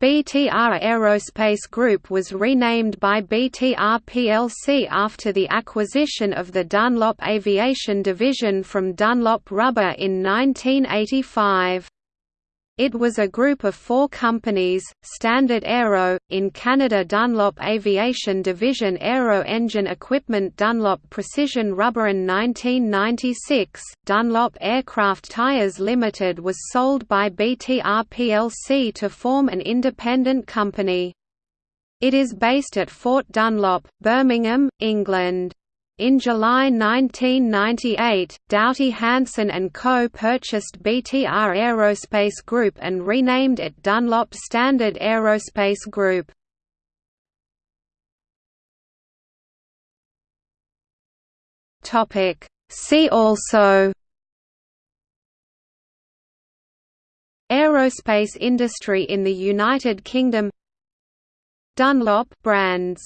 BTR Aerospace Group was renamed by BTR plc after the acquisition of the Dunlop Aviation Division from Dunlop Rubber in 1985. It was a group of four companies, Standard Aero, in Canada Dunlop Aviation Division Aero Engine Equipment Dunlop Precision Rubber in 1996, Dunlop Aircraft Tyres Limited was sold by BTR plc to form an independent company. It is based at Fort Dunlop, Birmingham, England. In July 1998, Doughty Hanson Co. purchased BTR Aerospace Group and renamed it Dunlop Standard Aerospace Group. See also Aerospace industry in the United Kingdom Dunlop brands